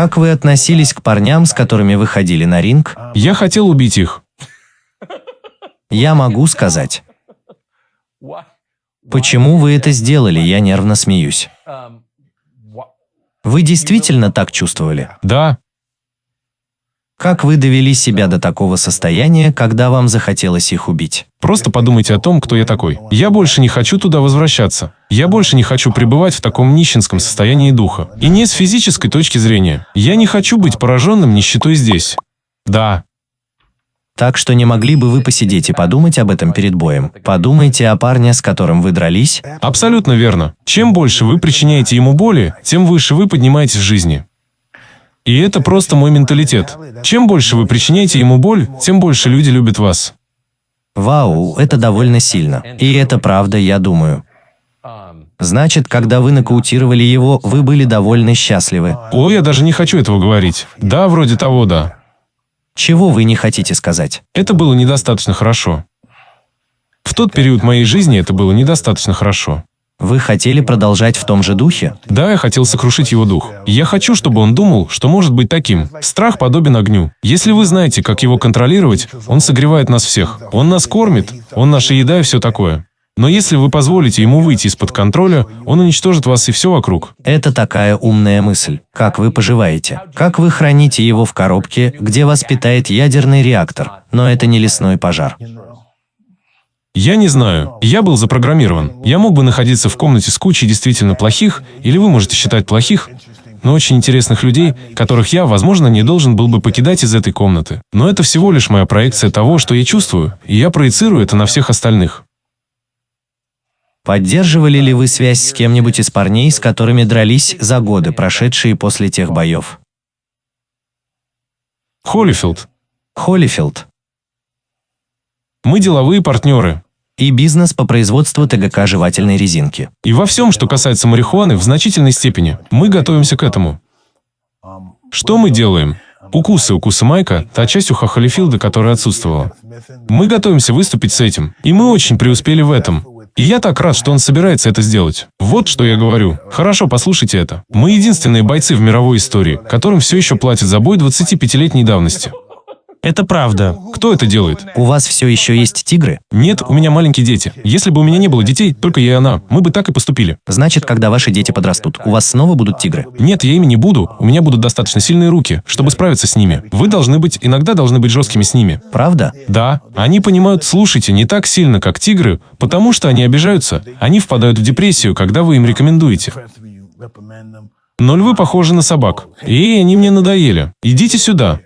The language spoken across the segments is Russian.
Как вы относились к парням, с которыми вы ходили на ринг? Я хотел убить их. Я могу сказать. Почему вы это сделали? Я нервно смеюсь. Вы действительно так чувствовали? Да, Как вы довели себя до такого состояния, когда вам захотелось их убить? просто подумайте о том, кто я такой. Я больше не хочу туда возвращаться. Я больше не хочу пребывать в таком нищенском состоянии духа. И не с физической точки зрения. Я не хочу быть пораженным нищетой здесь. Да, Так что не могли бы вы посидеть и подумать об этом перед боем? Подумайте о парне, с которым вы дрались. абсолютно верно. Чем больше вы причиняете ему боли, тем выше вы поднимаетесь в жизни. И это просто мой менталитет. Чем больше вы причиняете ему боль, тем больше люди любят вас. Вау, это довольно сильно. И это правда, я думаю. Значит, когда вы нокаутировали его, вы были довольно счастливы. О, я даже не хочу этого говорить. Да, вроде того, да. Чего вы не хотите сказать? Это было недостаточно хорошо. В тот период моей жизни это было недостаточно хорошо. Вы хотели продолжать в том же духе? Да, я хотел сокрушить его дух. Я хочу, чтобы он думал, что может быть таким. Страх подобен огню. Если вы знаете, как его контролировать, он согревает нас всех. Он нас кормит, он наша еда и все такое. Но если вы позволите ему выйти из-под контроля, он уничтожит вас и все вокруг. Это такая умная мысль. Как вы поживаете? Как вы храните его в коробке, где вас питает ядерный реактор? Но это не лесной пожар. Я не знаю. Я был запрограммирован. Я мог бы находиться в комнате с кучей действительно плохих, или вы можете считать плохих, но очень интересных людей, которых я, возможно, не должен был бы покидать из этой комнаты. Но это всего лишь моя проекция того, что я чувствую, и я проецирую это на всех остальных. Поддерживали ли вы связь с кем-нибудь из парней, с которыми дрались за годы, прошедшие после тех боев? Холлифилд. Холлифилд. Мы деловые партнеры. И бизнес по производству ТГК жевательной резинки. И во всем, что касается марихуаны, в значительной степени. Мы готовимся к этому. Что мы делаем? Укусы, укусы Майка, та часть уха Холлифилда, которая отсутствовала. Мы готовимся выступить с этим. И мы очень преуспели в этом. И я так рад, что он собирается это сделать. Вот что я говорю. Хорошо, послушайте это. Мы единственные бойцы в мировой истории, которым все еще платят за бой 25-летней давности. Это правда. Кто это делает? У вас все еще есть тигры? Нет, у меня маленькие дети. Если бы у меня не было детей, только я и она, мы бы так и поступили. Значит, когда ваши дети подрастут, у вас снова будут тигры? Нет, я ими не буду. У меня будут достаточно сильные руки, чтобы справиться с ними. Вы должны быть, иногда должны быть жесткими с ними. Правда? Да, они понимают, слушайте, не так сильно, как тигры, потому что они обижаются. Они впадают в депрессию, когда вы им рекомендуете. Но львы похожи на собак. Эй, они мне надоели. Идите сюда.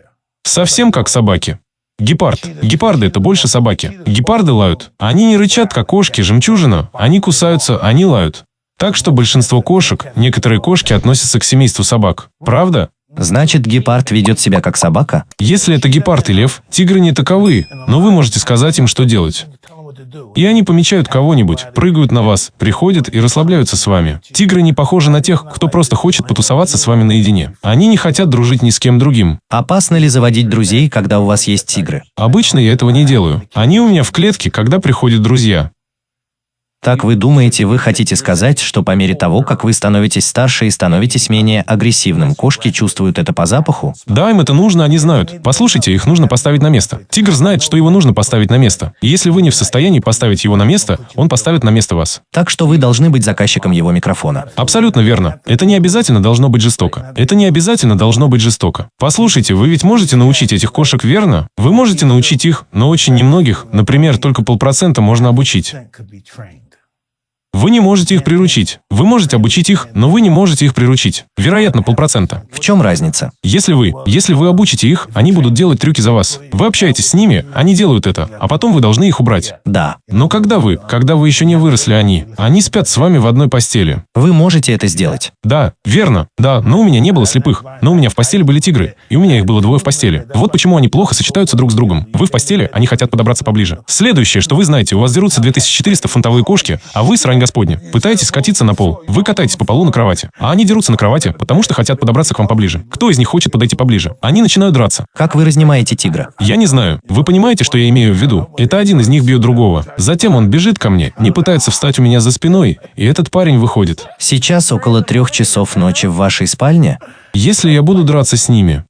Совсем как собаки. Гепард. Гепарды – это больше собаки. Гепарды лают. Они не рычат, как кошки, жемчужина. Они кусаются, они лают. Так что большинство кошек, некоторые кошки относятся к семейству собак. Правда? Значит, гепард ведет себя как собака? Если это гепард и лев, тигры не таковы, но вы можете сказать им, что делать. И они помечают кого-нибудь, прыгают на вас, приходят и расслабляются с вами. Тигры не похожи на тех, кто просто хочет потусоваться с вами наедине. Они не хотят дружить ни с кем другим. Опасно ли заводить друзей, когда у вас есть тигры? Обычно я этого не делаю. Они у меня в клетке, когда приходят друзья. Так вы думаете, вы хотите сказать, что по мере того, как вы становитесь старше и становитесь менее агрессивным, кошки чувствуют это по запаху? Да, им это нужно, они знают. Послушайте, их нужно поставить на место. Тигр знает, что его нужно поставить на место. И если вы не в состоянии поставить его на место, он поставит на место вас. Так что вы должны быть заказчиком его микрофона. Абсолютно верно. Это не обязательно должно быть жестоко. Это не обязательно должно быть жестоко. Послушайте, вы ведь можете научить этих кошек верно? Вы можете научить их, но очень немногих, например, только полпроцента можно обучить. Вы не можете их приручить. Вы можете обучить их, но вы не можете их приручить. Вероятно, полпроцента. В чем разница? Если вы, если вы обучите их, они будут делать трюки за вас. Вы общаетесь с ними, они делают это, а потом вы должны их убрать. Да. Но когда вы, когда вы еще не выросли они, они спят с вами в одной постели. Вы можете это сделать. Да, верно, да, но у меня не было слепых. Но у меня в постели были тигры, и у меня их было двое в постели. Вот почему они плохо сочетаются друг с другом. Вы в постели, они хотят подобраться поближе. Следующее, что вы знаете, у вас дерутся 2400 фунтовые кошки, а вы с Господня. Пытаетесь скатиться на пол. Вы катаетесь по полу на кровати. А они дерутся на кровати, потому что хотят подобраться к вам поближе. Кто из них хочет подойти поближе? Они начинают драться. Как вы разнимаете тигра? Я не знаю. Вы понимаете, что я имею в виду? Это один из них бьет другого. Затем он бежит ко мне, не пытается встать у меня за спиной, и этот парень выходит. Сейчас около трех часов ночи в вашей спальне? Если я буду драться с ними,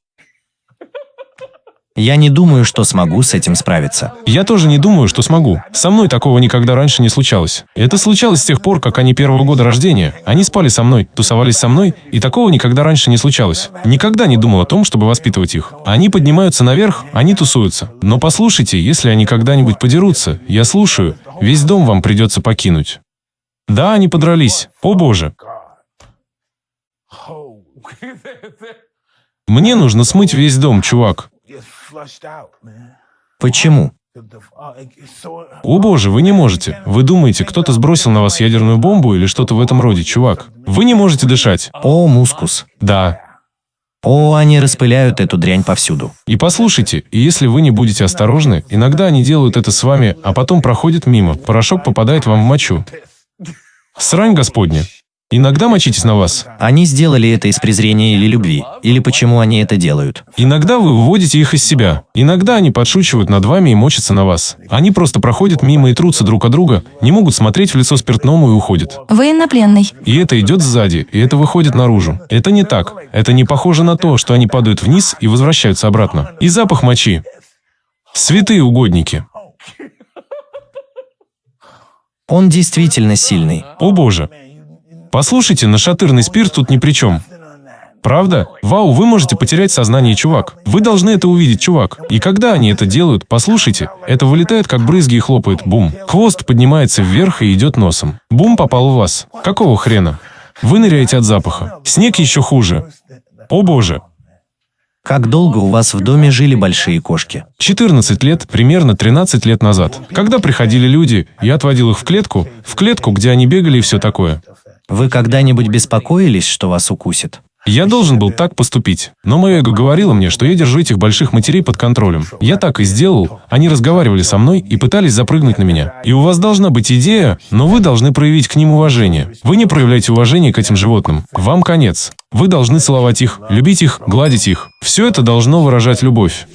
Я не думаю, что смогу с этим справиться. я тоже не думаю, что смогу. Со мной такого никогда раньше не случалось. Это случалось с тех пор, как они первого года рождения. Они спали со мной, тусовались со мной, и такого никогда раньше не случалось. Никогда не думал о том, чтобы воспитывать их. Они поднимаются наверх, они тусуются. Но послушайте, если они когда-нибудь подерутся, я слушаю, весь дом вам придется покинуть. Да, они подрались. О боже. Мне нужно смыть весь дом, чувак. Почему? О боже, вы не можете. Вы думаете, кто-то сбросил на вас ядерную бомбу или что-то в этом роде, чувак? Вы не можете дышать. О, мускус. Да. О, они распыляют эту дрянь повсюду. И послушайте, и если вы не будете осторожны, иногда они делают это с вами, а потом проходят мимо. Порошок попадает вам в мочу. Срань Господня. Иногда мочитесь на вас. Они сделали это из презрения или любви? Или почему они это делают? Иногда вы выводите их из себя. Иногда они подшучивают над вами и мочатся на вас. Они просто проходят мимо и трутся друг от друга, не могут смотреть в лицо спиртному и уходят. Военнопленный. И это идет сзади, и это выходит наружу. Это не так. Это не похоже на то, что они падают вниз и возвращаются обратно. И запах мочи. Святые угодники. Он действительно сильный. О боже. Послушайте, нашатырный спирт тут ни при чем. Правда? Вау, вы можете потерять сознание, чувак. Вы должны это увидеть, чувак. И когда они это делают, послушайте, это вылетает как брызги и хлопает. Бум. Хвост поднимается вверх и идет носом. Бум попал в вас. Какого хрена? Вы ныряете от запаха. Снег еще хуже. О боже. Как долго у вас в доме жили большие кошки? 14 лет, примерно 13 лет назад. Когда приходили люди, я отводил их в клетку, в клетку, где они бегали и все такое. Вы когда-нибудь беспокоились, что вас укусит? Я должен был так поступить, но мое эго говорило мне, что я держу этих больших матерей под контролем. Я так и сделал, они разговаривали со мной и пытались запрыгнуть на меня. И у вас должна быть идея, но вы должны проявить к ним уважение. Вы не проявляете уважение к этим животным. Вам конец. Вы должны целовать их, любить их, гладить их. Все это должно выражать любовь.